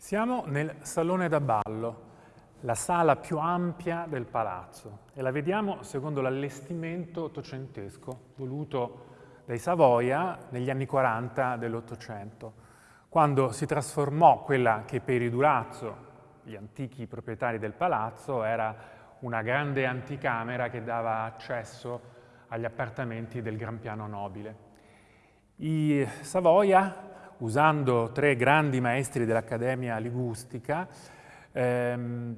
Siamo nel salone da ballo, la sala più ampia del palazzo e la vediamo secondo l'allestimento ottocentesco voluto dai Savoia negli anni 40 dell'Ottocento, quando si trasformò quella che per i Durazzo, gli antichi proprietari del palazzo, era una grande anticamera che dava accesso agli appartamenti del Gran Piano Nobile. I Savoia usando tre grandi maestri dell'Accademia Ligustica, ehm,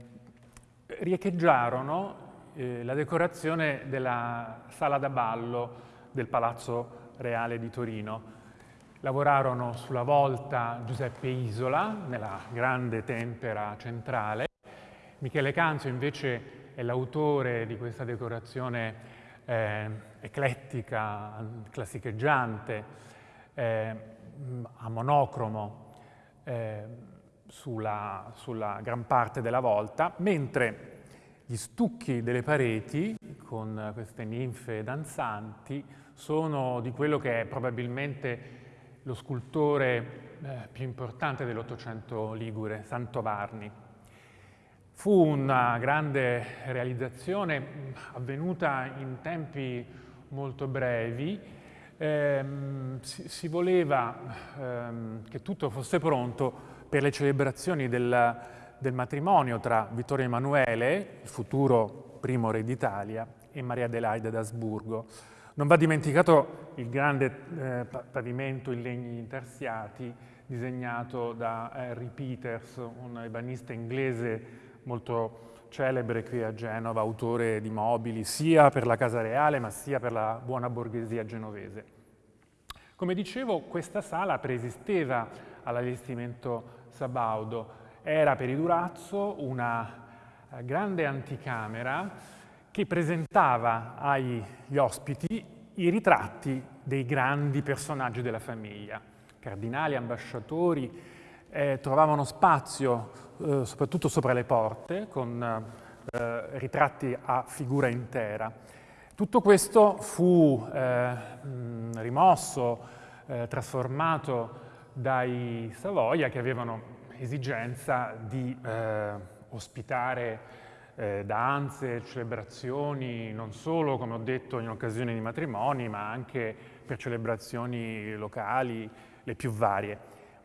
riecheggiarono eh, la decorazione della sala da ballo del Palazzo Reale di Torino. Lavorarono sulla volta Giuseppe Isola, nella grande tempera centrale. Michele Canzio invece è l'autore di questa decorazione eh, eclettica, classicheggiante, eh, a monocromo eh, sulla, sulla gran parte della volta, mentre gli stucchi delle pareti, con queste ninfe danzanti, sono di quello che è probabilmente lo scultore eh, più importante dell'Ottocento ligure, Santovarni. Fu una grande realizzazione avvenuta in tempi molto brevi, ehm, si, si, voleva ehm, che tutto fosse pronto per le celebrazioni del, del matrimonio tra Vittorio Emanuele, il futuro primo re d'Italia, e Maria Adelaide d'Asburgo. Non va dimenticato il grande eh, pavimento in legni intarsiati disegnato da Harry Peters, un ebanista inglese molto celebre qui a Genova, autore di mobili sia per la Casa Reale ma sia per la buona borghesia genovese. Come dicevo, questa sala preesisteva all'allestimento Sabaudo, era per i Durazzo una eh, grande anticamera che presentava agli ospiti i ritratti dei grandi personaggi della famiglia. Cardinali, ambasciatori, eh, trovavano spazio eh, soprattutto sopra le porte con eh, ritratti a figura intera. Tutto questo fu eh, rimosso, eh, trasformato dai Savoia che avevano esigenza di eh, ospitare danze, celebrazioni, non solo, come ho detto, in occasione di matrimoni, ma anche per celebrazioni locali, le più varie.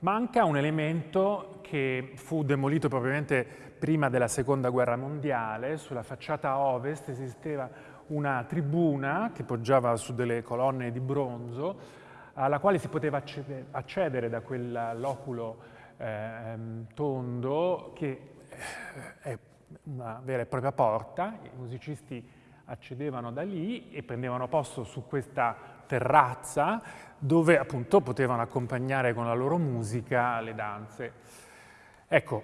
Manca un elemento che fu demolito probabilmente prima della seconda guerra mondiale, sulla facciata ovest esisteva una tribuna che poggiava su delle colonne di bronzo alla quale si poteva accedere da quel loculo eh, tondo che eh, è una vera e propria porta, i musicisti accedevano da lì e prendevano posto su questa terrazza dove appunto potevano accompagnare con la loro musica le danze. Ecco,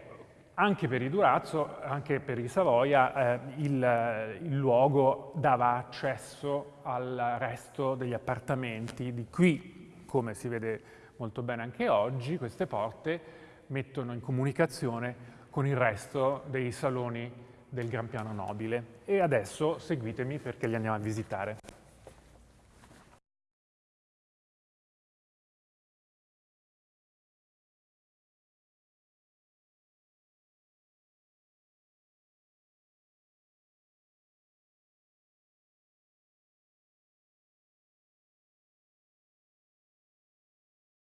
anche per i Durazzo, anche per i Savoia, eh, il, il, luogo dava accesso al resto degli appartamenti. Di qui, come si vede molto bene anche oggi, queste porte mettono in comunicazione con il resto dei saloni del Gran Piano Nobile. E adesso seguitemi perché li andiamo a visitare.